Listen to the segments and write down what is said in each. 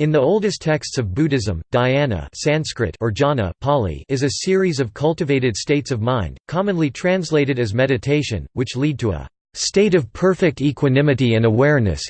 In the oldest texts of Buddhism, dhyana Sanskrit or jhana Pali is a series of cultivated states of mind, commonly translated as meditation, which lead to a state of perfect equanimity and awareness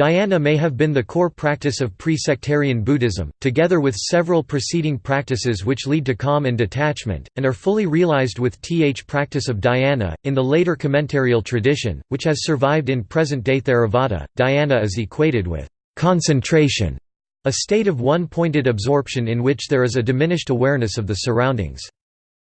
Dhyana may have been the core practice of pre-sectarian Buddhism, together with several preceding practices which lead to calm and detachment, and are fully realized with th practice of dhyana. In the later commentarial tradition, which has survived in present-day Theravada, dhyana is equated with concentration, a state of one-pointed absorption in which there is a diminished awareness of the surroundings.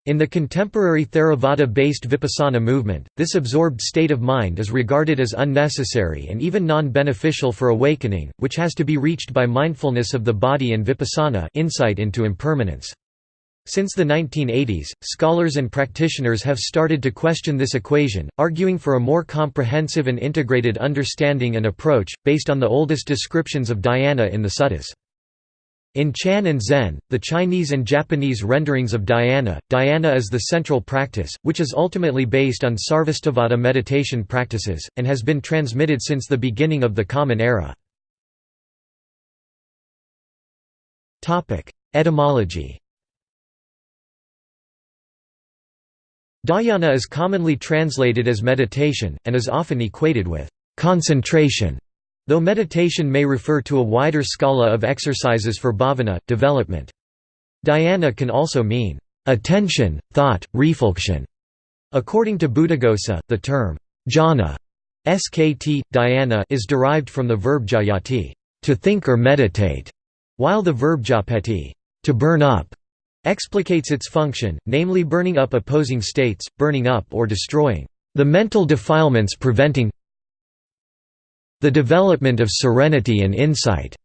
In the contemporary Theravada-based Vipassana movement, this absorbed state of mind is regarded as unnecessary and even non-beneficial for awakening, which has to be reached by mindfulness of the body and vipassana insight into impermanence. Since the 1980s, scholars and practitioners have started to question this equation, arguing for a more comprehensive and integrated understanding and approach, based on the oldest descriptions of dhyana in the suttas. In Chan and Zen, the Chinese and Japanese renderings of dhyana, dhyana is the central practice, which is ultimately based on Sarvastivada meditation practices, and has been transmitted since the beginning of the Common Era. Etymology Dhyana is commonly translated as meditation, and is often equated with concentration. Though meditation may refer to a wider scala of exercises for bhavana, development. Dhyana can also mean, attention, thought, reflection. According to Buddhaghosa, the term, jhana skt, dhyana is derived from the verb jhayati to think or meditate, while the verb jhapeti to burn up explicates its function, namely burning up opposing states, burning up or destroying the mental defilements preventing the development of serenity and insight.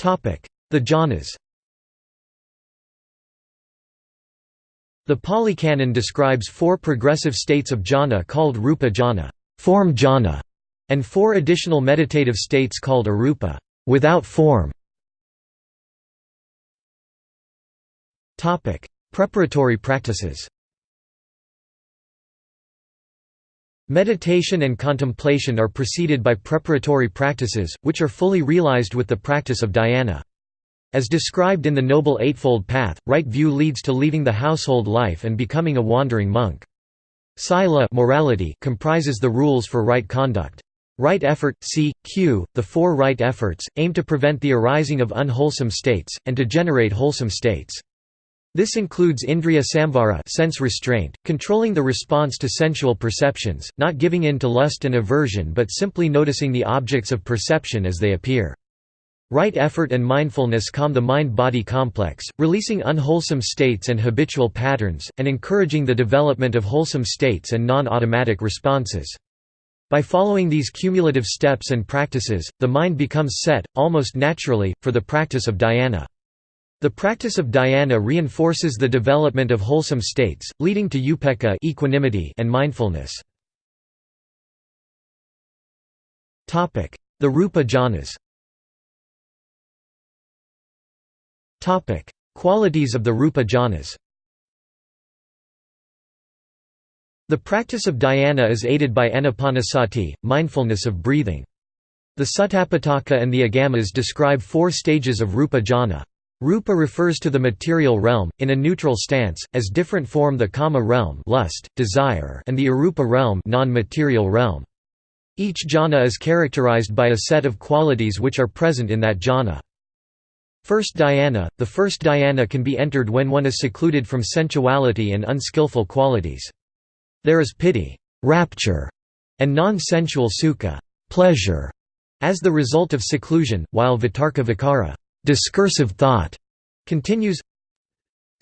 The jhanas. The Pali Canon describes four progressive states of jhana called rupa jhana, form jhana, and four additional meditative states called arupa, without form. Preparatory practices Meditation and contemplation are preceded by preparatory practices, which are fully realized with the practice of dhyana. As described in the Noble Eightfold Path, right view leads to leaving the household life and becoming a wandering monk. Sila morality comprises the rules for right conduct. Right effort, c. q. the four right efforts, aim to prevent the arising of unwholesome states, and to generate wholesome states. This includes indriya samvara sense restraint, controlling the response to sensual perceptions, not giving in to lust and aversion but simply noticing the objects of perception as they appear. Right effort and mindfulness calm the mind-body complex, releasing unwholesome states and habitual patterns, and encouraging the development of wholesome states and non-automatic responses. By following these cumulative steps and practices, the mind becomes set, almost naturally, for the practice of dhyana. The practice of dhyana reinforces the development of wholesome states, leading to upekkha equanimity and mindfulness. The rupa jhanas Qualities of the rupa jhanas The practice of dhyana is aided by anapanasati, mindfulness of breathing. The Sutapitaka and the Agamas describe four stages of rupa jhana. Rupa refers to the material realm, in a neutral stance, as different form the kama realm lust, desire and the arupa realm non-material realm. Each jhana is characterized by a set of qualities which are present in that jhana. First dhyana – The first dhyana can be entered when one is secluded from sensuality and unskillful qualities. There is piti rapture", and non-sensual sukha pleasure", as the result of seclusion, while vitarka vicara discursive thought continues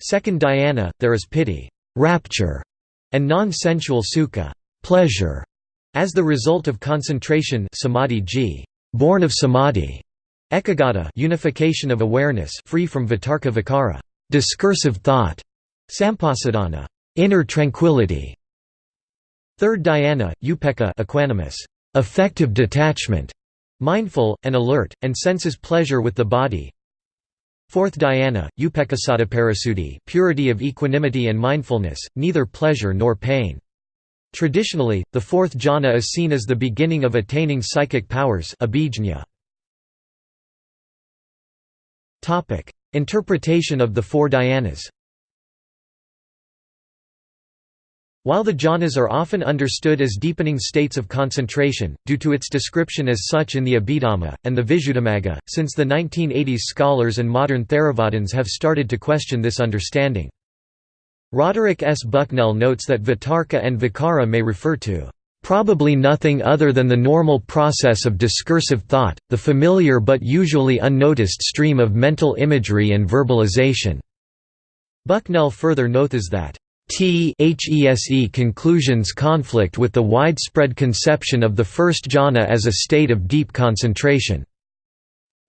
Second dhyana, there is piti rapture", and non-sensual sukha pleasure", as the result of concentration samadhi g, born of samadhi, ekaggata unification of awareness free from vitarka vicara discursive thought, sampasadana inner tranquility. Third dhyana, upekkha equanimous, effective detachment, mindful, and alert, and senses pleasure with the body, Fourth dhyana, upekkhasatiparisuddhi purity of equanimity and mindfulness, neither pleasure nor pain. Traditionally, the fourth jhana is seen as the beginning of attaining psychic powers Interpretation of the four dhyanas While the jhanas are often understood as deepening states of concentration, due to its description as such in the Abhidhamma, and the Visuddhimagga, since the 1980s scholars and modern Theravadins have started to question this understanding. Roderick S. Bucknell notes that vitarka and vicara may refer to probably nothing other than the normal process of discursive thought, the familiar but usually unnoticed stream of mental imagery and verbalization." Bucknell further notes that THESE conclusions conflict with the widespread conception of the first jhana as a state of deep concentration.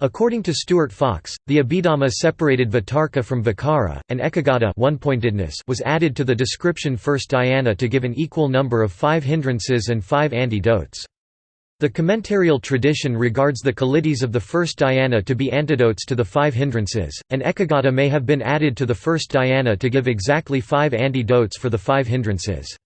According to Stuart Fox, the Abhidhamma separated Vitarka from Vicara, and Ekaggata one-pointedness was added to the description first dhyana to give an equal number of five hindrances and five antidotes. The commentarial tradition regards the qualities of the first dhyana to be antidotes to the five hindrances, and Ekaggata may have been added to the first dhyana to give exactly five antidotes for the five hindrances.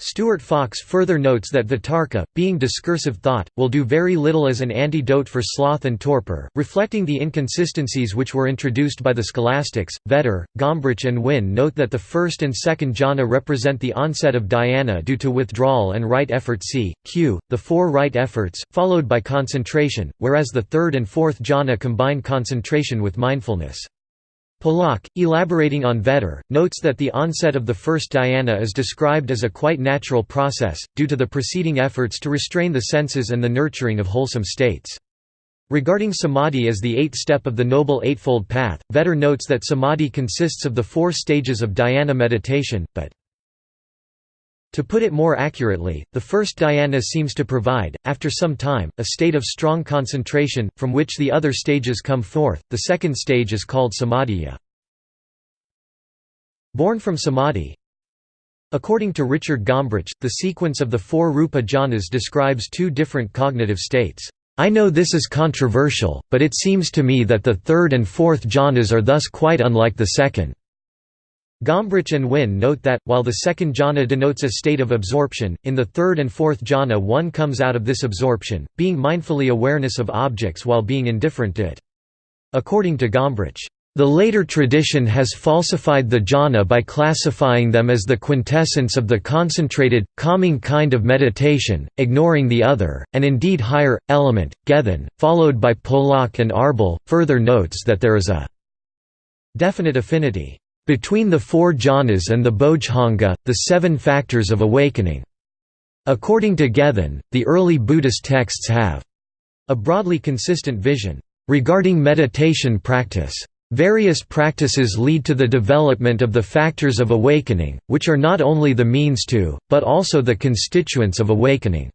Stuart Fox further notes that vitarka, being discursive thought, will do very little as an antidote for sloth and torpor, reflecting the inconsistencies which were introduced by the scholastics. Vetter, Gombrich, and Wynne note that the first and second jhana represent the onset of dhyana due to withdrawal and right effort c. q, the four right efforts, followed by concentration, whereas the third and fourth jhana combine concentration with mindfulness. Pollock, elaborating on Vetter, notes that the onset of the first dhyana is described as a quite natural process, due to the preceding efforts to restrain the senses and the nurturing of wholesome states. Regarding samadhi as the eighth step of the Noble Eightfold Path, Vetter notes that samadhi consists of the four stages of dhyana meditation, but to put it more accurately, the first dhyana seems to provide, after some time, a state of strong concentration, from which the other stages come forth. The second stage is called samadhiya. Born from samadhi According to Richard Gombrich, the sequence of the four rupa jhanas describes two different cognitive states. I know this is controversial, but it seems to me that the third and fourth jhanas are thus quite unlike the second. Gombrich and Wynne note that, while the second jhana denotes a state of absorption, in the third and fourth jhana one comes out of this absorption, being mindfully awareness of objects while being indifferent to it. According to Gombrich, the later tradition has falsified the jhana by classifying them as the quintessence of the concentrated, calming kind of meditation, ignoring the other, and indeed higher, element, gethin, followed by Pollock and Arbel, further notes that there is a definite affinity between the four jhanas and the Bodhanga, the seven factors of awakening. According to Gethin, the early Buddhist texts have a broadly consistent vision regarding meditation practice. Various practices lead to the development of the factors of awakening, which are not only the means to, but also the constituents of awakening.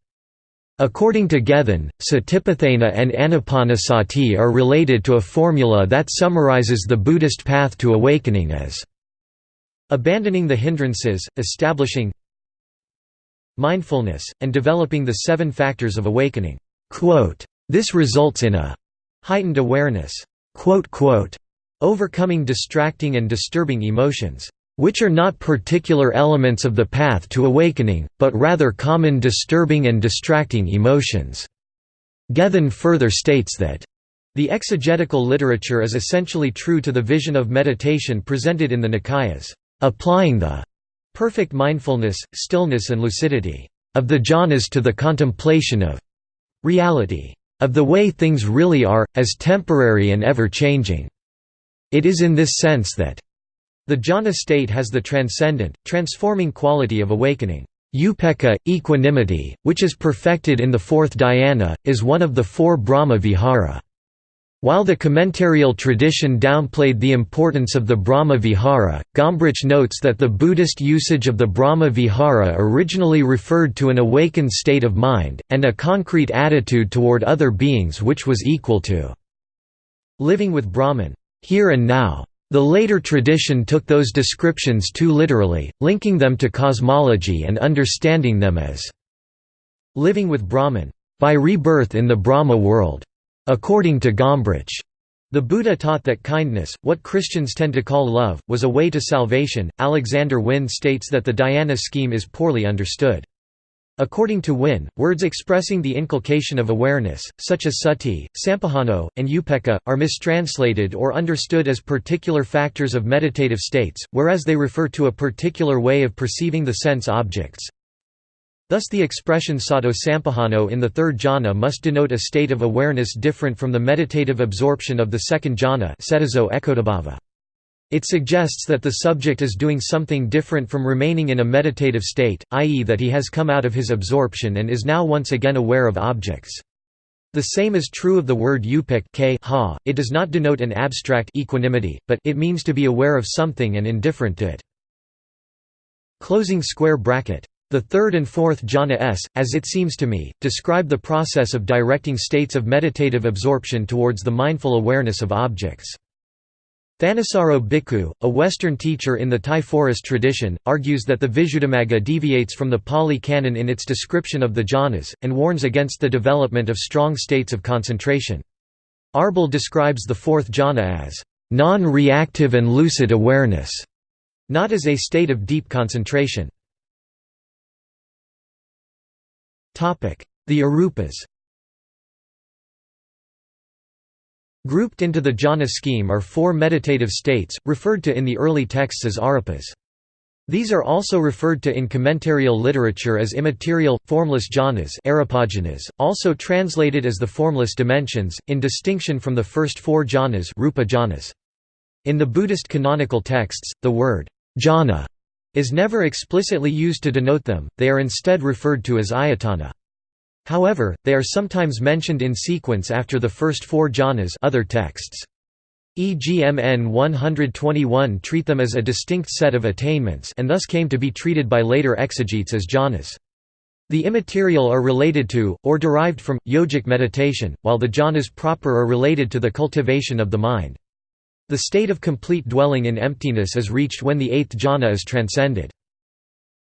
According to Gethin, Satipatthana and Anapanasati are related to a formula that summarizes the Buddhist path to awakening as abandoning the hindrances, establishing mindfulness, and developing the seven factors of awakening. This results in a heightened awareness, overcoming distracting and disturbing emotions which are not particular elements of the path to awakening, but rather common disturbing and distracting emotions." Gethin further states that, "...the exegetical literature is essentially true to the vision of meditation presented in the Nikayas, applying the perfect mindfulness, stillness and lucidity of the jhanas to the contemplation of reality, of the way things really are, as temporary and ever-changing." It is in this sense that the jhana state has the transcendent, transforming quality of awakening. Upekkha, equanimity, which is perfected in the fourth dhyana, is one of the four Brahma vihara. While the commentarial tradition downplayed the importance of the Brahma Vihara, Gombrich notes that the Buddhist usage of the Brahma Vihara originally referred to an awakened state of mind, and a concrete attitude toward other beings which was equal to living with Brahman, here and now. The later tradition took those descriptions too literally, linking them to cosmology and understanding them as living with Brahman, by rebirth in the Brahma world. According to Gombrich, the Buddha taught that kindness, what Christians tend to call love, was a way to salvation. Alexander Wynne states that the dhyana scheme is poorly understood. According to Wynne, words expressing the inculcation of awareness, such as sati, sampahano, and upekkha, are mistranslated or understood as particular factors of meditative states, whereas they refer to a particular way of perceiving the sense objects. Thus the expression sato sampahano in the third jhana must denote a state of awareness different from the meditative absorption of the second jhana it suggests that the subject is doing something different from remaining in a meditative state, i.e. that he has come out of his absorption and is now once again aware of objects. The same is true of the word upekkha. it does not denote an abstract equanimity, but it means to be aware of something and indifferent to it. Closing square bracket. The third and fourth jhana s, as it seems to me, describe the process of directing states of meditative absorption towards the mindful awareness of objects. Thanissaro Bhikkhu, a Western teacher in the Thai forest tradition, argues that the Visuddhimagga deviates from the Pali Canon in its description of the jhanas, and warns against the development of strong states of concentration. Arbel describes the fourth jhana as non-reactive and lucid awareness, not as a state of deep concentration. The arupas Grouped into the jhana scheme are four meditative states, referred to in the early texts as arupas. These are also referred to in commentarial literature as immaterial, formless jhanas also translated as the formless dimensions, in distinction from the first four jhanas, rupa jhanas. In the Buddhist canonical texts, the word jhana is never explicitly used to denote them, they are instead referred to as ayatana. However, they are sometimes mentioned in sequence after the first four jhanas other texts. EGMN 121 treat them as a distinct set of attainments and thus came to be treated by later exegetes as jhanas. The immaterial are related to, or derived from, yogic meditation, while the jhanas proper are related to the cultivation of the mind. The state of complete dwelling in emptiness is reached when the eighth jhana is transcended.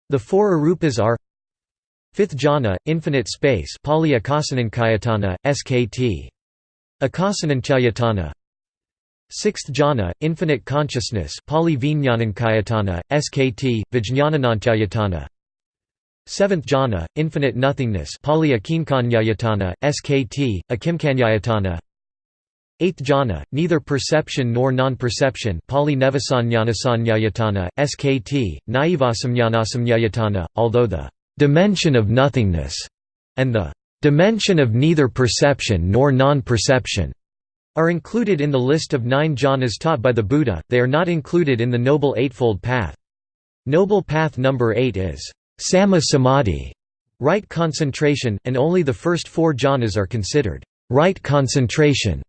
The four arupas are Fifth jhana, infinite space Pali Akasananchayatana, SKT. Akasananchayatana Sixth jhana, infinite consciousness Pali Vijnanankayatana, SKT, Vijnanananchayatana Seventh jhana, infinite nothingness Pali Akinkanyayatana, SKT, Akimkanyayatana. Eighth jhana, neither perception nor non-perception Pali Nevasanyanasannyayatana, SKT, Naivasamnyanasamnyayatana, although the dimension of nothingness, and the dimension of neither perception nor non-perception are included in the list of nine jhanas taught by the Buddha, they are not included in the Noble Eightfold Path. Noble Path number 8 is Samma Samadhi, right concentration, and only the first four jhanas are considered right concentration.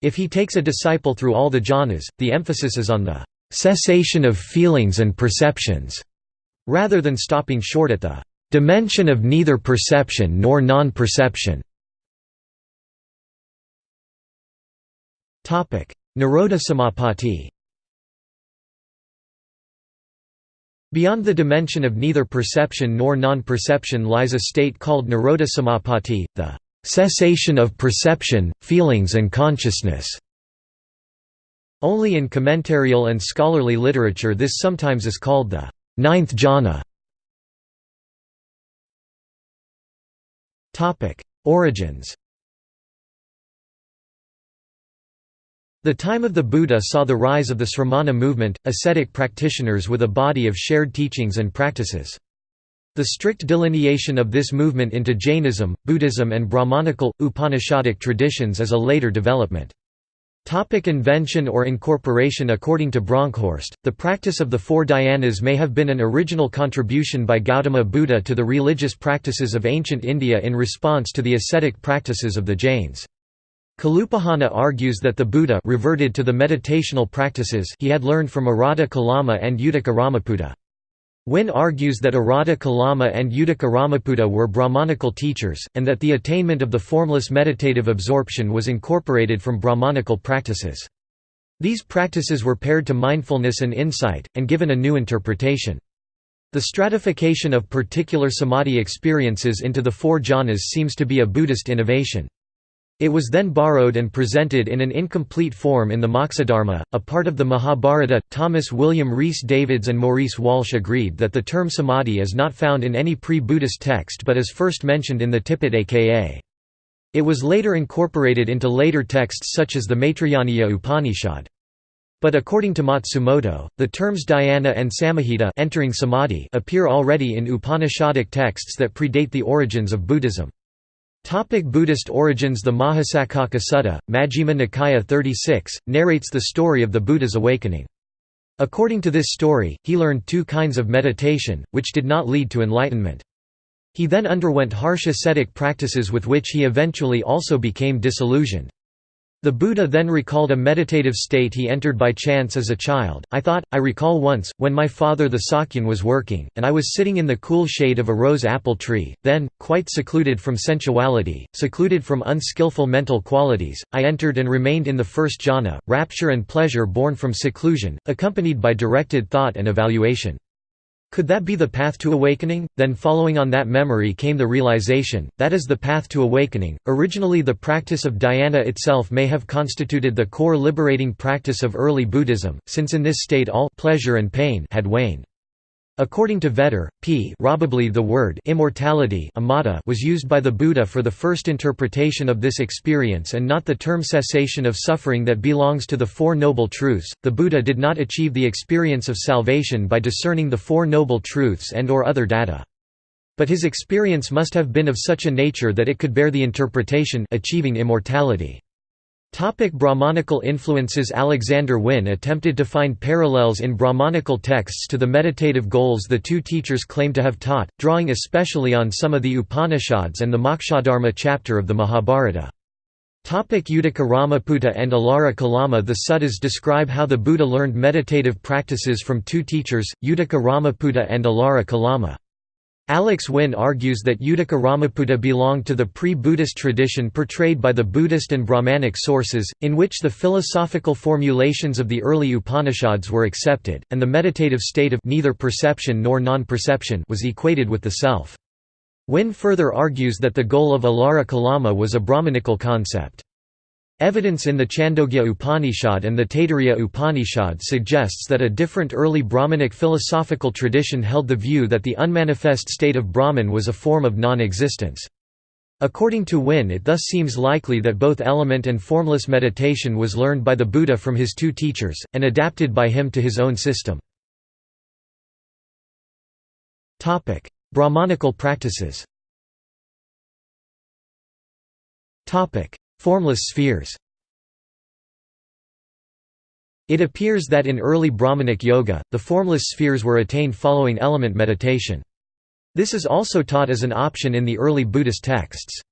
If he takes a disciple through all the jhanas, the emphasis is on the cessation of feelings and perceptions, rather than stopping short at the Dimension of neither perception nor non-perception Nirodha Samapatti Beyond the dimension of neither perception nor non-perception lies a state called Nirodha Samapatti, the cessation of perception, feelings and consciousness. Only in commentarial and scholarly literature this sometimes is called the ninth jhana. Origins The time of the Buddha saw the rise of the Sramana movement, ascetic practitioners with a body of shared teachings and practices. The strict delineation of this movement into Jainism, Buddhism and Brahmanical, Upanishadic traditions is a later development. Topic invention or incorporation According to Bronkhorst, the practice of the four dhyanas may have been an original contribution by Gautama Buddha to the religious practices of ancient India in response to the ascetic practices of the Jains. Kalupahana argues that the Buddha reverted to the meditational practices he had learned from Arada Kalama and Uddaka Ramaputta. Wynne argues that Arada Kalama and Uddaka Ramaputta were Brahmanical teachers, and that the attainment of the formless meditative absorption was incorporated from Brahmanical practices. These practices were paired to mindfulness and insight, and given a new interpretation. The stratification of particular samadhi experiences into the four jhanas seems to be a Buddhist innovation. It was then borrowed and presented in an incomplete form in the Moksha-dharma, a part of the Mahabharata. Thomas William Rhys Davids and Maurice Walsh agreed that the term samadhi is not found in any pre Buddhist text but is first mentioned in the Tipitaka. It was later incorporated into later texts such as the Maitrayaniya Upanishad. But according to Matsumoto, the terms dhyana and samahita entering samadhi appear already in Upanishadic texts that predate the origins of Buddhism. Topic Buddhist origins The Mahasaccaka Sutta, Majjhima Nikaya 36, narrates the story of the Buddha's awakening. According to this story, he learned two kinds of meditation, which did not lead to enlightenment. He then underwent harsh ascetic practices with which he eventually also became disillusioned. The Buddha then recalled a meditative state he entered by chance as a child. I thought, I recall once, when my father the Sakyan was working, and I was sitting in the cool shade of a rose apple tree, then, quite secluded from sensuality, secluded from unskillful mental qualities, I entered and remained in the first jhana, rapture and pleasure born from seclusion, accompanied by directed thought and evaluation. Could that be the path to awakening? Then, following on that memory, came the realization that is the path to awakening. Originally, the practice of dhyana itself may have constituted the core liberating practice of early Buddhism, since in this state all pleasure and pain had waned. According to Vetter, p. probably the word immortality was used by the Buddha for the first interpretation of this experience and not the term cessation of suffering that belongs to the Four Noble Truths. The Buddha did not achieve the experience of salvation by discerning the Four Noble Truths and or other data. But his experience must have been of such a nature that it could bear the interpretation achieving immortality. Topic Brahmanical influences Alexander Wynne attempted to find parallels in Brahmanical texts to the meditative goals the two teachers claim to have taught, drawing especially on some of the Upanishads and the Mokshadharma chapter of the Mahabharata. Topic Uddaka Ramaputta and Alara Kalama The suttas describe how the Buddha learned meditative practices from two teachers, Uddaka Ramaputta and Alara Kalama. Alex Wynne argues that Uddaka Ramaputta belonged to the pre-Buddhist tradition portrayed by the Buddhist and Brahmanic sources, in which the philosophical formulations of the early Upanishads were accepted, and the meditative state of neither perception nor non-perception was equated with the self. Wynne further argues that the goal of Alara Kalama was a Brahmanical concept. Evidence in the Chandogya Upanishad and the Taittiriya Upanishad suggests that a different early Brahmanic philosophical tradition held the view that the unmanifest state of Brahman was a form of non-existence. According to Wynne it thus seems likely that both element and formless meditation was learned by the Buddha from his two teachers, and adapted by him to his own system. Brahmanical practices Formless spheres It appears that in early Brahmanic yoga, the formless spheres were attained following element meditation. This is also taught as an option in the early Buddhist texts.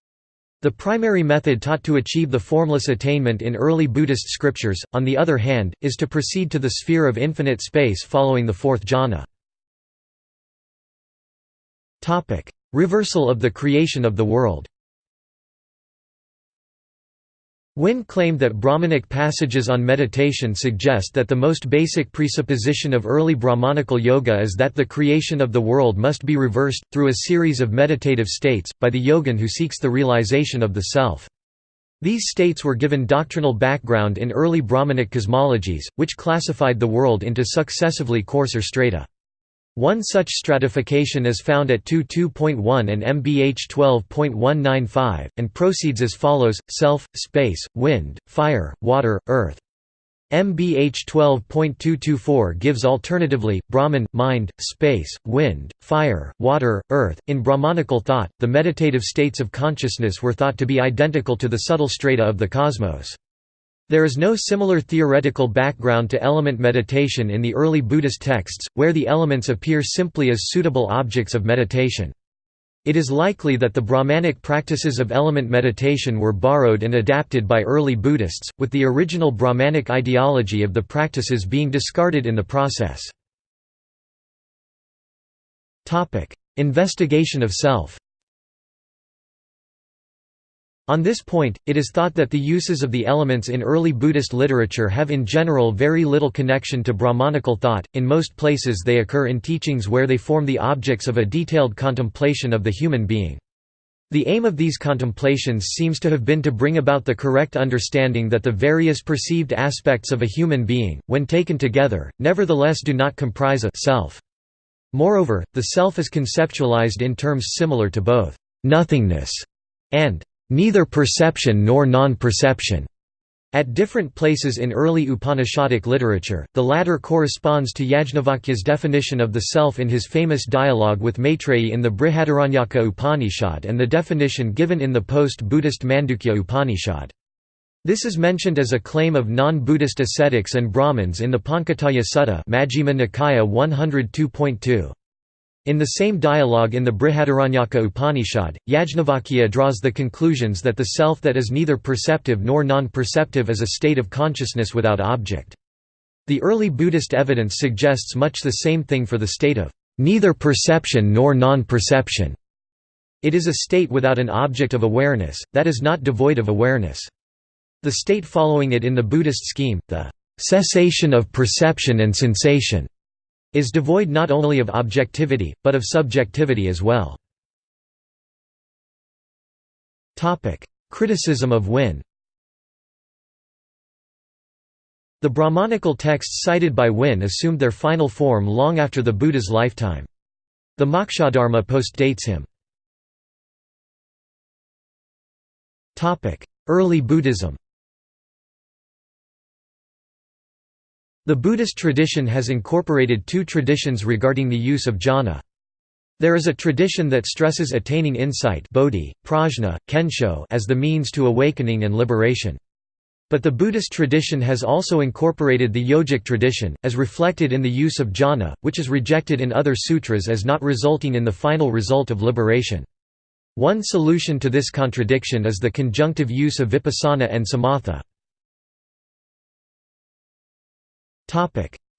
The primary method taught to achieve the formless attainment in early Buddhist scriptures, on the other hand, is to proceed to the sphere of infinite space following the fourth jhana. Reversal of the creation of the world Wynne claimed that Brahmanic passages on meditation suggest that the most basic presupposition of early Brahmanical yoga is that the creation of the world must be reversed, through a series of meditative states, by the yogin who seeks the realization of the self. These states were given doctrinal background in early Brahmanic cosmologies, which classified the world into successively coarser strata. One such stratification is found at 2.2.1 and MBH 12.195, and proceeds as follows, self, space, wind, fire, water, earth. MBH 12.224 gives alternatively, Brahman, mind, space, wind, fire, water, earth. In Brahmanical thought, the meditative states of consciousness were thought to be identical to the subtle strata of the cosmos. There is no similar theoretical background to element meditation in the early Buddhist texts, where the elements appear simply as suitable objects of meditation. It is likely that the Brahmanic practices of element meditation were borrowed and adapted by early Buddhists, with the original Brahmanic ideology of the practices being discarded in the process. Investigation of self on this point, it is thought that the uses of the elements in early Buddhist literature have in general very little connection to Brahmanical thought, in most places they occur in teachings where they form the objects of a detailed contemplation of the human being. The aim of these contemplations seems to have been to bring about the correct understanding that the various perceived aspects of a human being, when taken together, nevertheless do not comprise a self. Moreover, the self is conceptualized in terms similar to both nothingness and neither perception nor non-perception. At different places in early Upanishadic literature, the latter corresponds to Yajnavalkya's definition of the self in his famous dialogue with Maitreyi in the Brihadaranyaka Upanishad and the definition given in the post-Buddhist Mandukya Upanishad. This is mentioned as a claim of non-Buddhist ascetics and Brahmins in the Panchataya Sutta Majjhima Nikaya 102.2. In the same dialogue in the Brihadaranyaka Upanishad, Yajnavalkya draws the conclusions that the self that is neither perceptive nor non-perceptive is a state of consciousness without object. The early Buddhist evidence suggests much the same thing for the state of neither perception nor non-perception. It is a state without an object of awareness, that is not devoid of awareness. The state following it in the Buddhist scheme, the cessation of perception and sensation, is devoid not only of objectivity, but of subjectivity as well. Criticism of Wynne The Brahmanical texts cited by Wynne assumed their final form long after the Buddha's lifetime. The Mokshadharma postdates him. Early Buddhism The Buddhist tradition has incorporated two traditions regarding the use of jhana. There is a tradition that stresses attaining insight bodhi, prajna, kensho as the means to awakening and liberation. But the Buddhist tradition has also incorporated the yogic tradition, as reflected in the use of jhana, which is rejected in other sutras as not resulting in the final result of liberation. One solution to this contradiction is the conjunctive use of vipassana and samatha.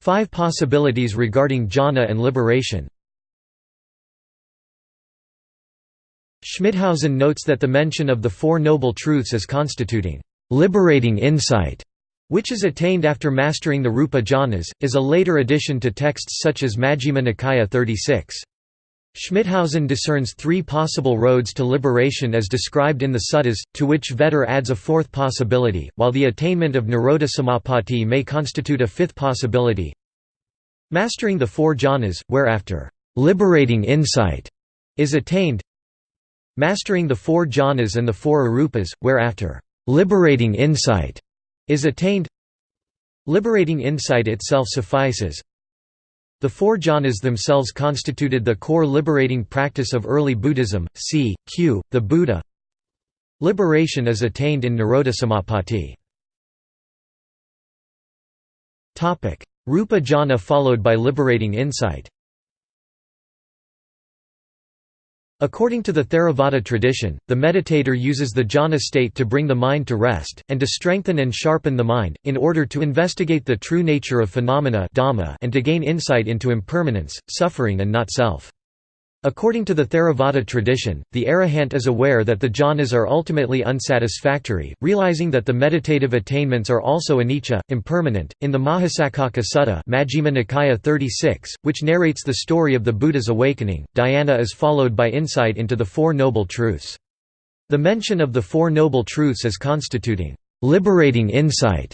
Five possibilities regarding jhana and liberation Schmithausen notes that the mention of the Four Noble Truths as constituting liberating insight, which is attained after mastering the rupa jhanas, is a later addition to texts such as Majjhima Nikaya 36. Schmithausen discerns three possible roads to liberation as described in the suttas, to which Vetter adds a fourth possibility, while the attainment of Nirodha Samapatti may constitute a fifth possibility. Mastering the four jhanas, whereafter, liberating insight is attained. Mastering the four jhanas and the four arupas, whereafter, liberating insight is attained. Liberating insight itself suffices, the four jhanas themselves constituted the core liberating practice of early Buddhism, c. q. the Buddha. Liberation is attained in Nirodha Samapatti. Rupa jhana followed by liberating insight According to the Theravada tradition, the meditator uses the jhana state to bring the mind to rest, and to strengthen and sharpen the mind, in order to investigate the true nature of phenomena and to gain insight into impermanence, suffering and not self. According to the Theravada tradition, the arahant is aware that the jhanas are ultimately unsatisfactory, realizing that the meditative attainments are also anicca, impermanent. In the Mahasaccaka Sutta, Majjhima Nikaya 36, which narrates the story of the Buddha's awakening, dhyana is followed by insight into the Four Noble Truths. The mention of the Four Noble Truths as constituting liberating insight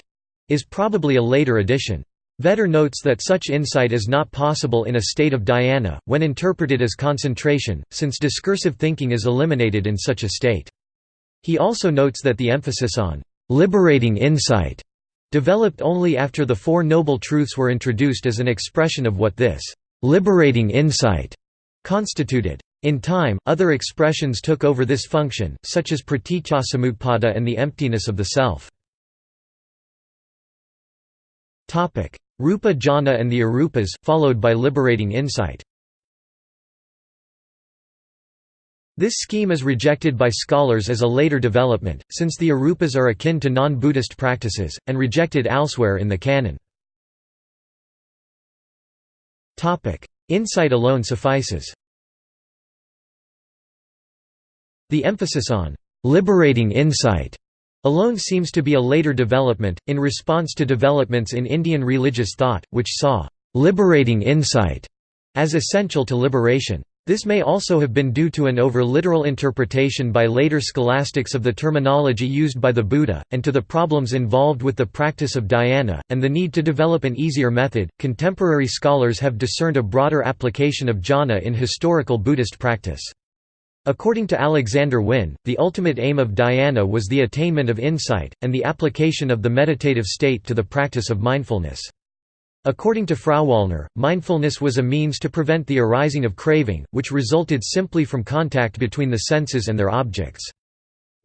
is probably a later addition. Vetter notes that such insight is not possible in a state of dhyana, when interpreted as concentration, since discursive thinking is eliminated in such a state. He also notes that the emphasis on liberating insight developed only after the Four Noble Truths were introduced as an expression of what this liberating insight constituted. In time, other expressions took over this function, such as praticcasamutpada and the emptiness of the self. Rupa jhana and the arupas, followed by liberating insight. This scheme is rejected by scholars as a later development, since the arupas are akin to non-Buddhist practices, and rejected elsewhere in the canon. Insight alone suffices. The emphasis on «liberating insight» alone seems to be a later development, in response to developments in Indian religious thought, which saw «liberating insight» as essential to liberation. This may also have been due to an over-literal interpretation by later scholastics of the terminology used by the Buddha, and to the problems involved with the practice of dhyana, and the need to develop an easier method. Contemporary scholars have discerned a broader application of jhana in historical Buddhist practice. According to Alexander Wynne, the ultimate aim of dhyana was the attainment of insight, and the application of the meditative state to the practice of mindfulness. According to Frauwallner, mindfulness was a means to prevent the arising of craving, which resulted simply from contact between the senses and their objects.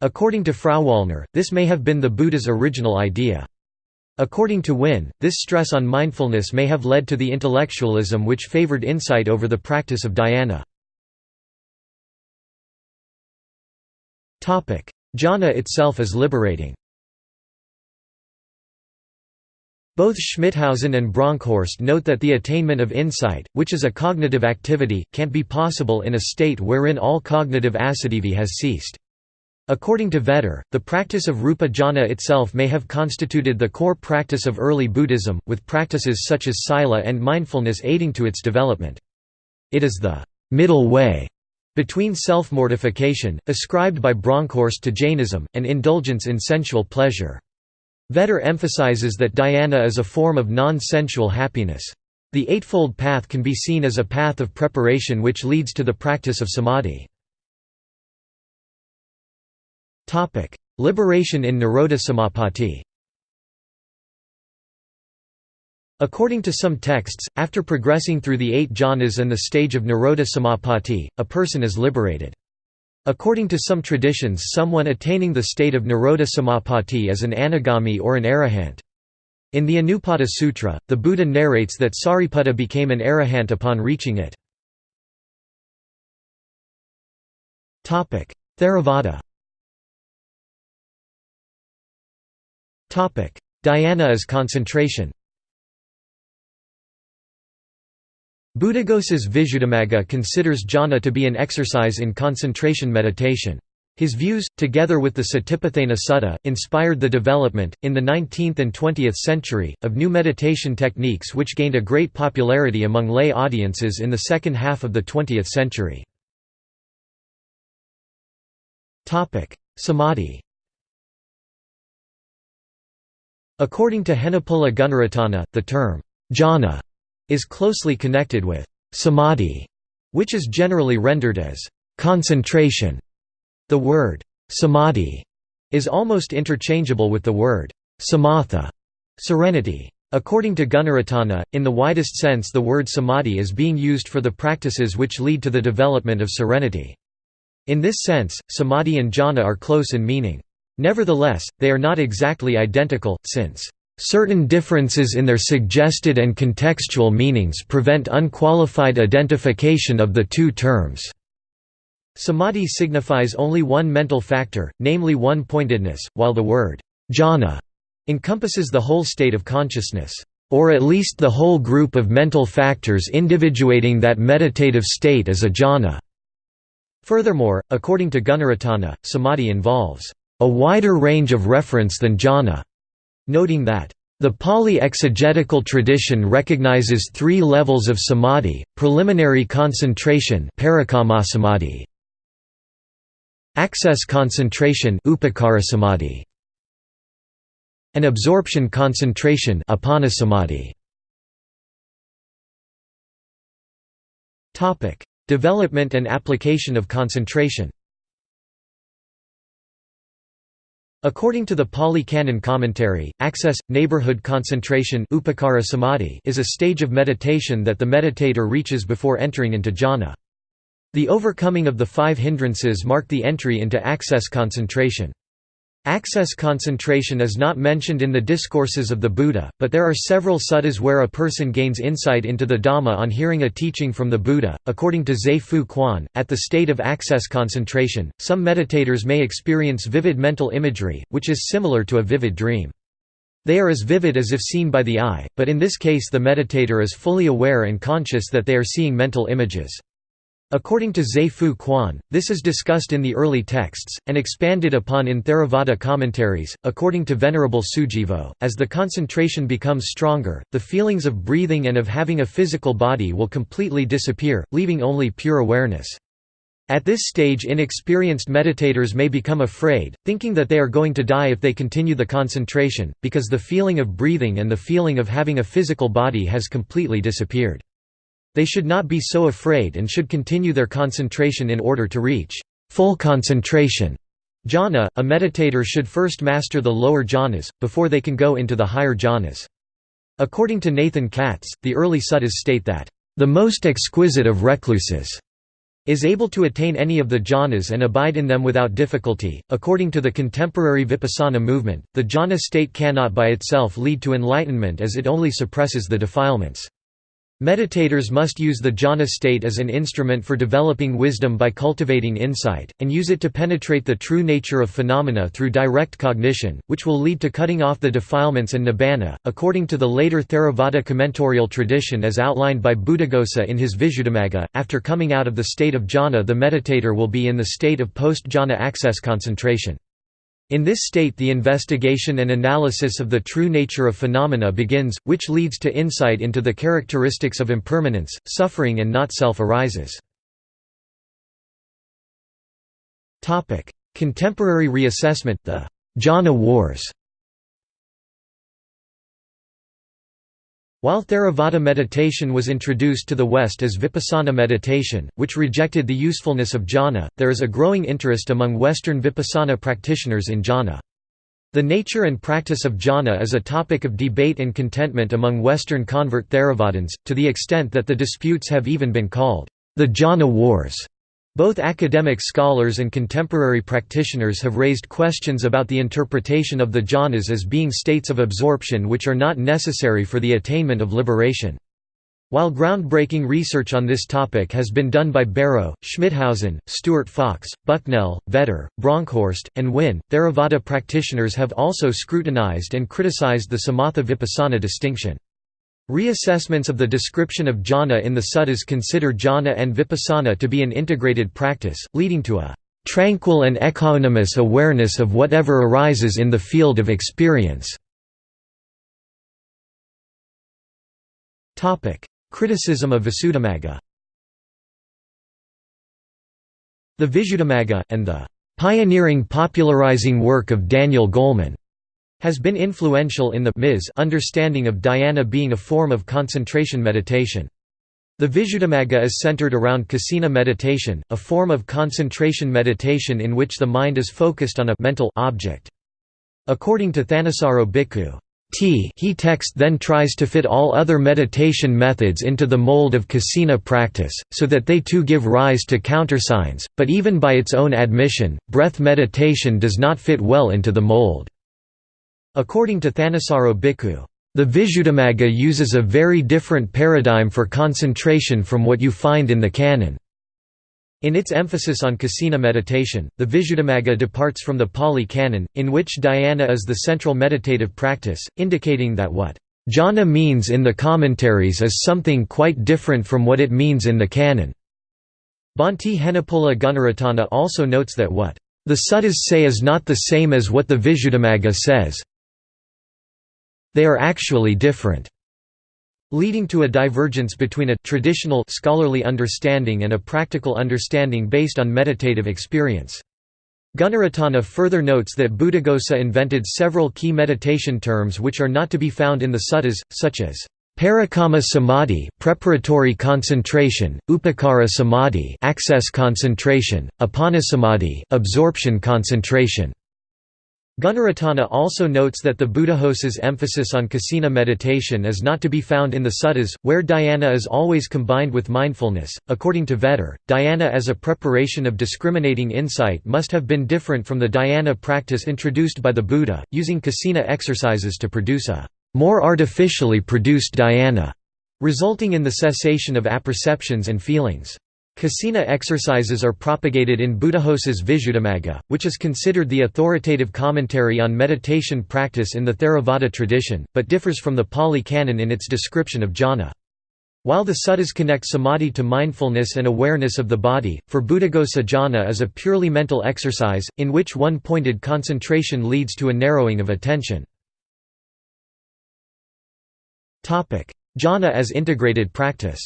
According to Frauwallner, this may have been the Buddha's original idea. According to Wynne, this stress on mindfulness may have led to the intellectualism which favored insight over the practice of dhyana. Jhana itself is liberating Both Schmithausen and Bronkhorst note that the attainment of insight, which is a cognitive activity, can't be possible in a state wherein all cognitive assiduity has ceased. According to Vetter, the practice of rupa jhana itself may have constituted the core practice of early Buddhism, with practices such as sila and mindfulness aiding to its development. It is the middle way between self-mortification, ascribed by Bronkhorst to Jainism, and indulgence in sensual pleasure. Vetter emphasizes that dhyana is a form of non-sensual happiness. The Eightfold Path can be seen as a path of preparation which leads to the practice of samadhi. Liberation in Nirodha Samapatti According to some texts, after progressing through the eight jhanas and the stage of Nirodha Samapatti, a person is liberated. According to some traditions someone attaining the state of Nirodha Samapatti is an anagami or an arahant. In the Anupada Sutra, the Buddha narrates that Sariputta became an arahant upon reaching it. Theravada Dhyana is concentration Buddhaghosa's Visuddhimagga considers jhana to be an exercise in concentration meditation. His views, together with the Satipatthana Sutta, inspired the development, in the 19th and 20th century, of new meditation techniques which gained a great popularity among lay audiences in the second half of the 20th century. Samadhi According to Henepola Gunaratana, the term, jhana is closely connected with samadhi, which is generally rendered as concentration. The word samadhi is almost interchangeable with the word samatha, serenity. According to Gunaratana, in the widest sense the word samadhi is being used for the practices which lead to the development of serenity. In this sense, samadhi and jhana are close in meaning. Nevertheless, they are not exactly identical, since Certain differences in their suggested and contextual meanings prevent unqualified identification of the two terms. Samadhi signifies only one mental factor, namely one-pointedness, while the word jhana encompasses the whole state of consciousness, or at least the whole group of mental factors individuating that meditative state as a jhana. Furthermore, according to Gunaratana, samadhi involves a wider range of reference than jhana noting that the Pali exegetical tradition recognizes three levels of samadhi, preliminary concentration access concentration and absorption concentration Development and application of concentration According to the Pali Canon commentary, access, neighborhood concentration is a stage of meditation that the meditator reaches before entering into jhana. The overcoming of the five hindrances mark the entry into access concentration. Access concentration is not mentioned in the discourses of the Buddha, but there are several suttas where a person gains insight into the Dhamma on hearing a teaching from the Buddha. According to Zhe Fu Quan, at the state of access concentration, some meditators may experience vivid mental imagery, which is similar to a vivid dream. They are as vivid as if seen by the eye, but in this case the meditator is fully aware and conscious that they are seeing mental images. According to Zhe-Fu Quan, this is discussed in the early texts, and expanded upon in Theravada commentaries. According to Venerable Sujivo, as the concentration becomes stronger, the feelings of breathing and of having a physical body will completely disappear, leaving only pure awareness. At this stage inexperienced meditators may become afraid, thinking that they are going to die if they continue the concentration, because the feeling of breathing and the feeling of having a physical body has completely disappeared. They should not be so afraid and should continue their concentration in order to reach full concentration. Jhana, a meditator should first master the lower jhanas, before they can go into the higher jhanas. According to Nathan Katz, the early suttas state that, "...the most exquisite of recluses." is able to attain any of the jhanas and abide in them without difficulty. According to the contemporary Vipassana movement, the jhana state cannot by itself lead to enlightenment as it only suppresses the defilements. Meditators must use the jhana state as an instrument for developing wisdom by cultivating insight, and use it to penetrate the true nature of phenomena through direct cognition, which will lead to cutting off the defilements and nibbana. According to the later Theravada commentorial tradition as outlined by Buddhaghosa in his Visuddhimagga, after coming out of the state of jhana, the meditator will be in the state of post jhana access concentration. In this state the investigation and analysis of the true nature of phenomena begins, which leads to insight into the characteristics of impermanence, suffering and not self arises. Contemporary reassessment the jhana wars While Theravada meditation was introduced to the West as Vipassana meditation, which rejected the usefulness of jhana, there is a growing interest among Western Vipassana practitioners in jhana. The nature and practice of jhana is a topic of debate and contentment among Western convert Theravadins, to the extent that the disputes have even been called, the jhana wars. Both academic scholars and contemporary practitioners have raised questions about the interpretation of the jhanas as being states of absorption which are not necessary for the attainment of liberation. While groundbreaking research on this topic has been done by Bareau, Schmithausen, Stuart Fox, Bucknell, Vetter, Bronkhorst, and Wynne, Theravada practitioners have also scrutinized and criticized the Samatha Vipassana distinction. Reassessments of the description of jhana in the suttas consider jhana and vipassana to be an integrated practice, leading to a tranquil and equanimous awareness of whatever arises in the field of experience. Criticism of Visuddhimagga The Visuddhimagga, and the pioneering popularizing work of Daniel Goleman has been influential in the Ms understanding of dhyana being a form of concentration meditation. The Visuddhimagga is centered around kasina meditation, a form of concentration meditation in which the mind is focused on a mental object. According to Thanissaro Bhikkhu, T he text then tries to fit all other meditation methods into the mold of kasina practice, so that they too give rise to countersigns, but even by its own admission, breath meditation does not fit well into the mold. According to Thanissaro Bhikkhu, the Visuddhimagga uses a very different paradigm for concentration from what you find in the canon. In its emphasis on kasina meditation, the Visuddhimagga departs from the Pali canon, in which dhyana is the central meditative practice, indicating that what jhana means in the commentaries is something quite different from what it means in the canon. Bhante Henepola Gunaratana also notes that what the suttas say is not the same as what the Visuddhimagga says, they are actually different leading to a divergence between a traditional scholarly understanding and a practical understanding based on meditative experience. Gunaratana further notes that Buddhaghosa invented several key meditation terms which are not to be found in the suttas, such as Parikamma samadhi preparatory concentration, upakara samadhi access concentration, appanasamadhi absorption concentration. Gunaratana also notes that the Buddhaghosa's emphasis on kasina meditation is not to be found in the suttas, where dhyana is always combined with mindfulness. According to Vetter, dhyana as a preparation of discriminating insight must have been different from the dhyana practice introduced by the Buddha, using kasina exercises to produce a more artificially produced dhyana, resulting in the cessation of apperceptions and feelings. Kasina exercises are propagated in Buddhaghosa's Visuddhimagga, which is considered the authoritative commentary on meditation practice in the Theravada tradition, but differs from the Pali Canon in its description of jhana. While the suttas connect samadhi to mindfulness and awareness of the body, for Buddhaghosa jhana is a purely mental exercise, in which one-pointed concentration leads to a narrowing of attention. Jhana as integrated practice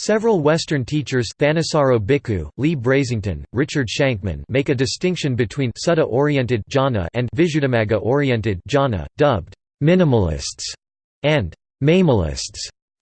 Several Western teachers Thanissaro Bhikkhu, Lee Brasington, Richard Shankman make a distinction between sutta-oriented jhana and visuddhimagga-oriented jhana, dubbed minimalists and maximalists.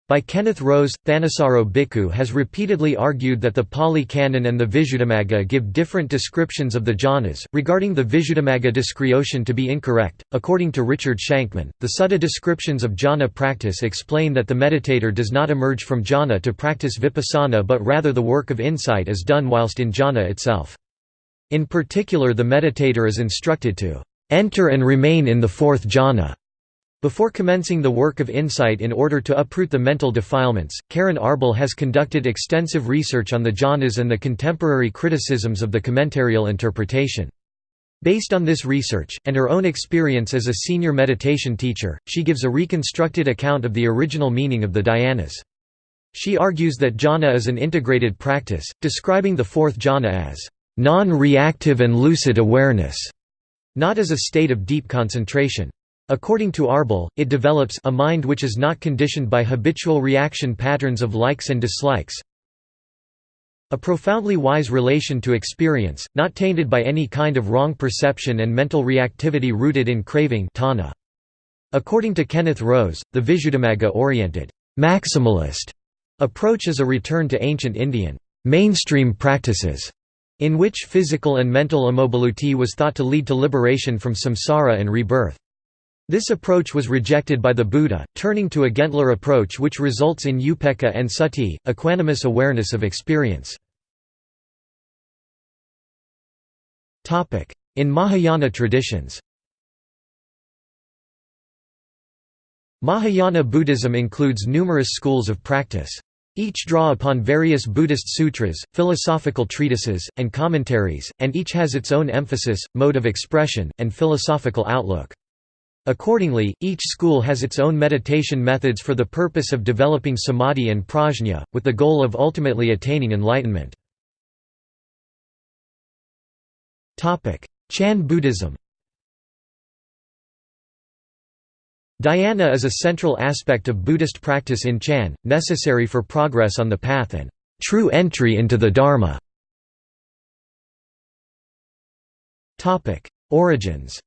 By Kenneth Rose, Thanissaro Bhikkhu has repeatedly argued that the Pali Canon and the Visuddhimagga give different descriptions of the jhanas, regarding the Visuddhimagga discretion to be incorrect. According to Richard Shankman, the Sutta descriptions of jhana practice explain that the meditator does not emerge from jhana to practice vipassana but rather the work of insight is done whilst in jhana itself. In particular the meditator is instructed to enter and remain in the fourth jhana before commencing the work of insight in order to uproot the mental defilements, Keren Arbel has conducted extensive research on the jhanas and the contemporary criticisms of the commentarial interpretation. Based on this research, and her own experience as a senior meditation teacher, she gives a reconstructed account of the original meaning of the dhyanas. She argues that jhana is an integrated practice, describing the fourth jhana as non-reactive and lucid awareness, not as a state of deep concentration. According to Arbel, it develops a mind which is not conditioned by habitual reaction patterns of likes and dislikes, a profoundly wise relation to experience, not tainted by any kind of wrong perception and mental reactivity rooted in craving tanha. According to Kenneth Rose, the Visuddhimagga-oriented maximalist approach is a return to ancient Indian mainstream practices, in which physical and mental immobility was thought to lead to liberation from samsara and rebirth. This approach was rejected by the Buddha, turning to a Gentler approach which results in upekkha and sati, equanimous awareness of experience. In Mahayana traditions Mahayana Buddhism includes numerous schools of practice. Each draw upon various Buddhist sutras, philosophical treatises, and commentaries, and each has its own emphasis, mode of expression, and philosophical outlook. Accordingly, each school has its own meditation methods for the purpose of developing samadhi and prajna, with the goal of ultimately attaining enlightenment. Chan Buddhism Dhyana is a central aspect of Buddhist practice in Chan, necessary for progress on the path and true entry into the Dharma. Origins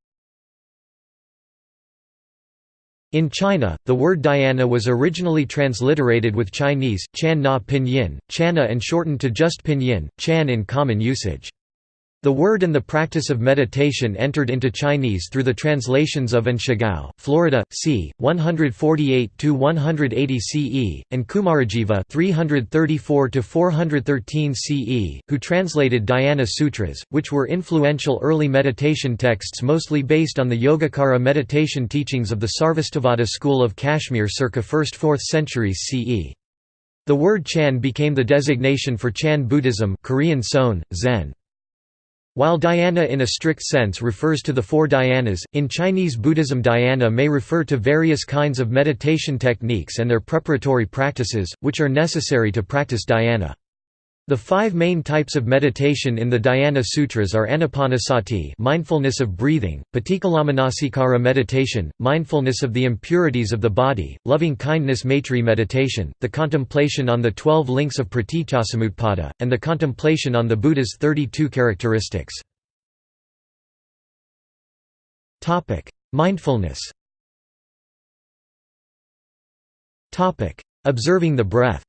In China, the word dhyana was originally transliterated with Chinese, chan na pinyin, chana and shortened to just pinyin, chan in common usage. The word and the practice of meditation entered into Chinese through the translations of An Shigao, Florida, c. 148–180 CE, and Kumarajiva 334–413 CE, who translated Dhyana Sutras, which were influential early meditation texts mostly based on the Yogacara meditation teachings of the Sarvastivada school of Kashmir circa 1st–4th centuries CE. The word Chan became the designation for Chan Buddhism Korean Son, Zen. While dhyana in a strict sense refers to the four dhyanas, in Chinese Buddhism dhyana may refer to various kinds of meditation techniques and their preparatory practices, which are necessary to practice dhyana. The five main types of meditation in the Dhyana Sutras are anapanasati mindfulness of breathing, patikkalamanassikara meditation, mindfulness of the impurities of the body, loving-kindness maitri meditation, the contemplation on the twelve links of paticcasamutpada, and the contemplation on the Buddha's 32 characteristics. Mindfulness Observing the breath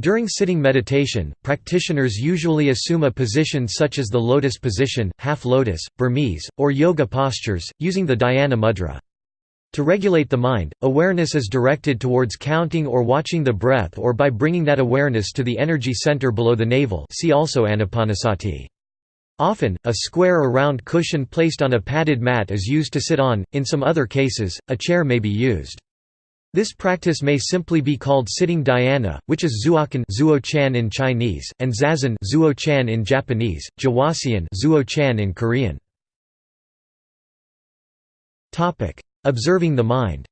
during sitting meditation, practitioners usually assume a position such as the lotus position, half lotus, Burmese, or yoga postures, using the dhyana mudra. To regulate the mind, awareness is directed towards counting or watching the breath or by bringing that awareness to the energy center below the navel see also anapanasati. Often, a square or round cushion placed on a padded mat is used to sit on, in some other cases, a chair may be used. This practice may simply be called sitting dhyana, which is zuokan zuo-chan in Chinese, and zazen zuo-chan in Japanese, jwaseon zuo-chan in Korean. observing the mind.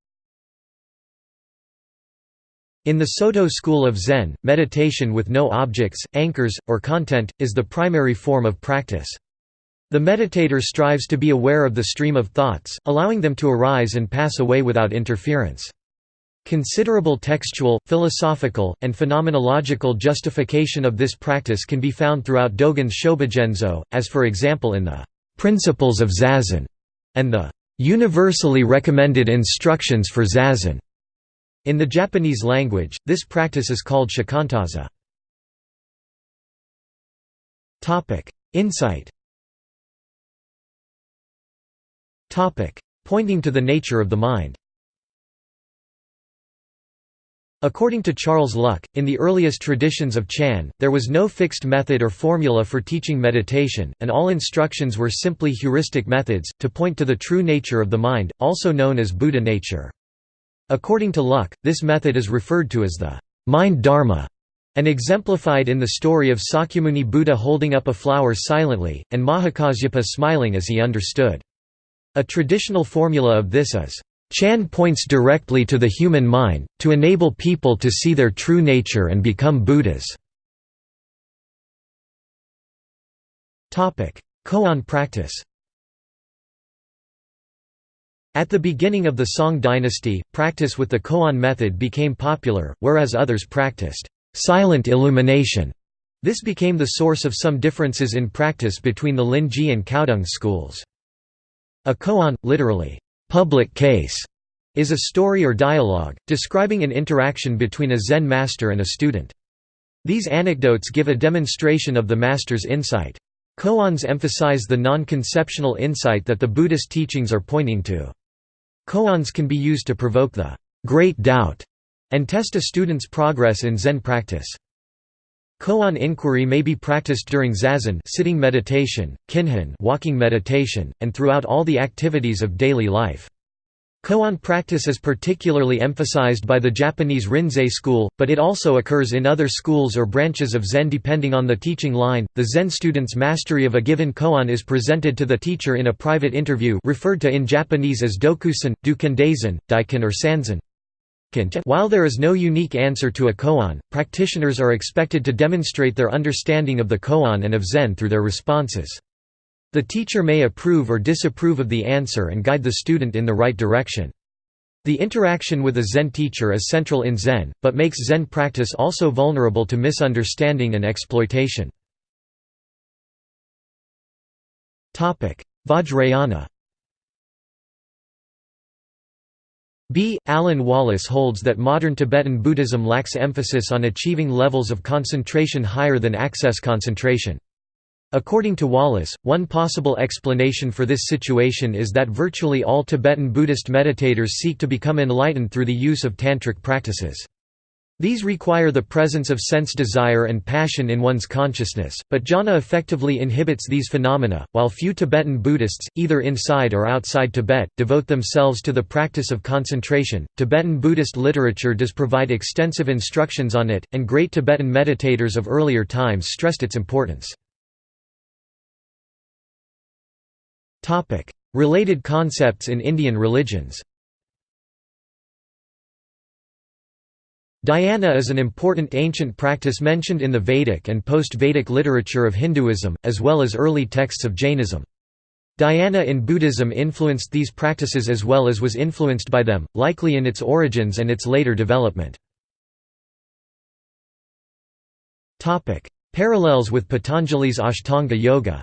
In the Soto school of Zen, meditation with no objects, anchors, or content, is the primary form of practice. The meditator strives to be aware of the stream of thoughts, allowing them to arise and pass away without interference. Considerable textual, philosophical, and phenomenological justification of this practice can be found throughout Dogen's Shobogenzo, as for example in the "'Principles of Zazen' and the "'Universally Recommended Instructions for Zazen'. In the Japanese language, this practice is called shikantaza. Insight Pointing to the nature of the mind According to Charles Luk, in the earliest traditions of Chan, there was no fixed method or formula for teaching meditation, and all instructions were simply heuristic methods, to point to the true nature of the mind, also known as Buddha nature. According to Luk, this method is referred to as the mind dharma, and exemplified in the story of Sakyamuni Buddha holding up a flower silently, and Mahakasyapa smiling as he understood. A traditional formula of this is, Chan points directly to the human mind, to enable people to see their true nature and become Buddhas. Koan practice At the beginning of the Song dynasty, practice with the koan method became popular, whereas others practiced silent illumination. This became the source of some differences in practice between the Linji and Caodong schools. A koan, literally, public case is a story or dialogue, describing an interaction between a Zen master and a student. These anecdotes give a demonstration of the master's insight. Koans emphasize the non-conceptual insight that the Buddhist teachings are pointing to. Koans can be used to provoke the great doubt and test a student's progress in Zen practice. Koan inquiry may be practiced during zazen sitting meditation, kinhin walking meditation, and throughout all the activities of daily life. Koan practice is particularly emphasized by the Japanese Rinzai school, but it also occurs in other schools or branches of Zen depending on the teaching line. The Zen student's mastery of a given koan is presented to the teacher in a private interview referred to in Japanese as dokusan, dukendazen, daiken or sanzen. While there is no unique answer to a koan, practitioners are expected to demonstrate their understanding of the koan and of Zen through their responses. The teacher may approve or disapprove of the answer and guide the student in the right direction. The interaction with a Zen teacher is central in Zen, but makes Zen practice also vulnerable to misunderstanding and exploitation. Vajrayana B. Alan Wallace holds that modern Tibetan Buddhism lacks emphasis on achieving levels of concentration higher than access concentration. According to Wallace, one possible explanation for this situation is that virtually all Tibetan Buddhist meditators seek to become enlightened through the use of tantric practices. These require the presence of sense desire and passion in one's consciousness, but jhana effectively inhibits these phenomena. While few Tibetan Buddhists, either inside or outside Tibet, devote themselves to the practice of concentration, Tibetan Buddhist literature does provide extensive instructions on it, and great Tibetan meditators of earlier times stressed its importance. Related concepts in Indian religions Dhyana is an important ancient practice mentioned in the Vedic and post-Vedic literature of Hinduism, as well as early texts of Jainism. Dhyana in Buddhism influenced these practices as well as was influenced by them, likely in its origins and its later development. Parallels with Patanjali's Ashtanga Yoga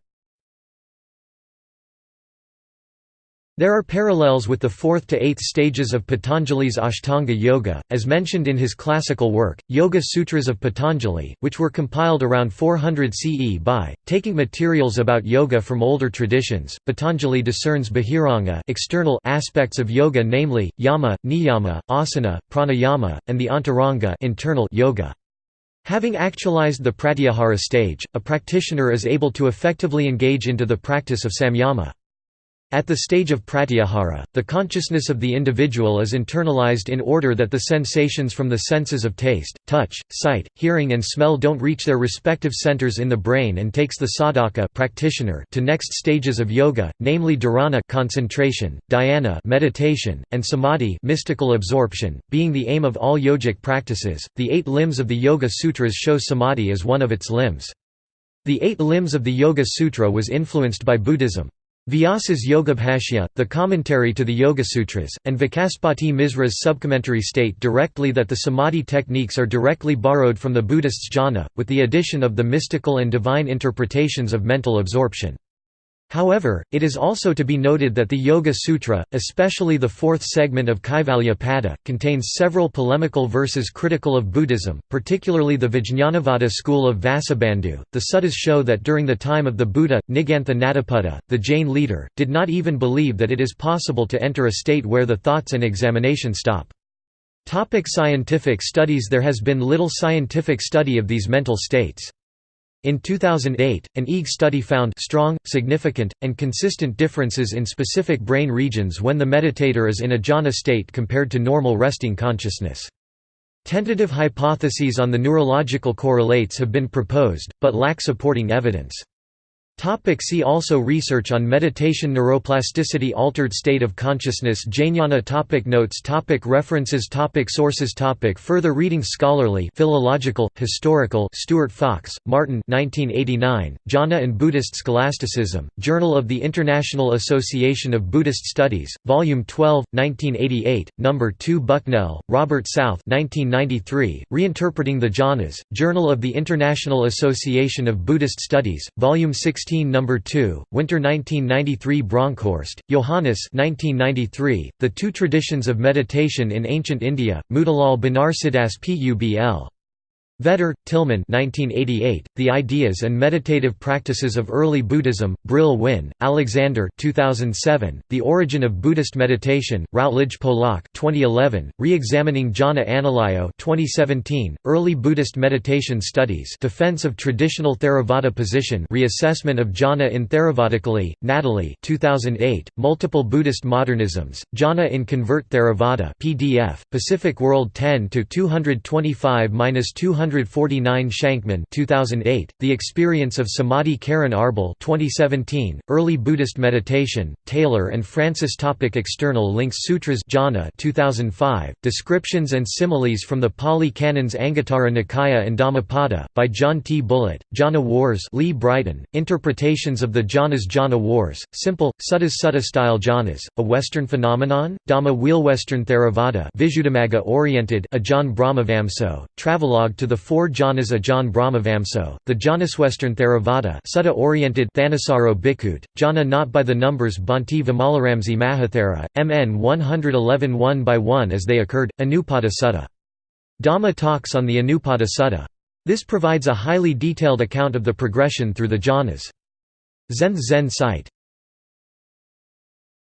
There are parallels with the fourth to eighth stages of Patanjali's Ashtanga Yoga, as mentioned in his classical work, Yoga Sutras of Patanjali, which were compiled around 400 CE by, taking materials about yoga from older traditions. Patanjali discerns bahiranga external aspects of yoga namely, yama, niyama, asana, pranayama, and the antaranga internal yoga. Having actualized the pratyahara stage, a practitioner is able to effectively engage into the practice of samyama. At the stage of pratyahara, the consciousness of the individual is internalized in order that the sensations from the senses of taste, touch, sight, hearing and smell don't reach their respective centers in the brain and takes the sadhaka practitioner to next stages of yoga, namely dharana concentration, dhyana meditation, and samadhi mystical absorption, being the aim of all yogic practices. The eight limbs of the Yoga Sutras show samadhi as one of its limbs. The eight limbs of the Yoga Sutra was influenced by Buddhism. Vyasa's Yogabhashya, the commentary to the Yoga Sutras, and Vacaspati Misra's subcommentary state directly that the samadhi techniques are directly borrowed from the Buddhists' jhana, with the addition of the mystical and divine interpretations of mental absorption. However, it is also to be noted that the Yoga Sutra, especially the fourth segment of Kaivalyapada, contains several polemical verses critical of Buddhism, particularly the Vijñanavada school of Vasubandhu. The suttas show that during the time of the Buddha, Nigantha Nataputta, the Jain leader, did not even believe that it is possible to enter a state where the thoughts and examination stop. Topic scientific studies There has been little scientific study of these mental states. In 2008, an EEG study found strong, significant, and consistent differences in specific brain regions when the meditator is in a jhana state compared to normal resting consciousness. Tentative hypotheses on the neurological correlates have been proposed, but lack supporting evidence. Topic see also Research on meditation Neuroplasticity Altered state of consciousness Jnana topic Notes topic References topic Sources topic Further reading Scholarly philological, historical Stuart Fox, Martin 1989, Jhana and Buddhist Scholasticism, Journal of the International Association of Buddhist Studies, Volume 12, 1988, No. 2 Bucknell, Robert South 1993, Reinterpreting the Jhanas, Journal of the International Association of Buddhist Studies, Volume 16 16 No. 2, Winter 1993 Bronkhorst, Johannes 1993, The Two Traditions of Meditation in Ancient India, Motilal Banarsidass Publ. Vetter, Tilmann 1988, The Ideas and Meditative Practices of Early Buddhism, Brill Wynne, Alexander 2007, The Origin of Buddhist Meditation, Routledge Polak 2011, Re-examining Jhana Analayo 2017, Early Buddhist Meditation Studies Defense of Traditional Theravada Position Reassessment of Jhana in Theravadically, Natalie 2008, Multiple Buddhist Modernisms, Jhana in Convert Theravada PDF, Pacific World 10–225–200 149 Shankman 2008, The Experience of Samadhi Keren Arbel 2017, Early Buddhist Meditation, Taylor and Francis topic External links Sutras Jhana 2005, Descriptions and Similes from the Pali Canons Anguttara Nikaya and Dhammapada, by John T. Bullitt, Jhana Wars Lee Brasington, Interpretations of the Jhanas Jhana Wars, Simple, Suttas Sutta style jhanas, a Western phenomenon, Dhamma Wheel Western Theravada Visuddhimagga oriented Ajahn Brahmavamso, Travelogue to the four jhanas Ajahn Brahmavamso, the Janaswestern Theravada Sutta-oriented Thanissaro Bhikkhu, jhana not by the numbers Bhante Vimalaramsi Mahathera, MN 111 1 by 1 as they occurred, Anupada Sutta. Dhamma talks on the Anupada Sutta. This provides a highly detailed account of the progression through the jhanas. Zenth Zen site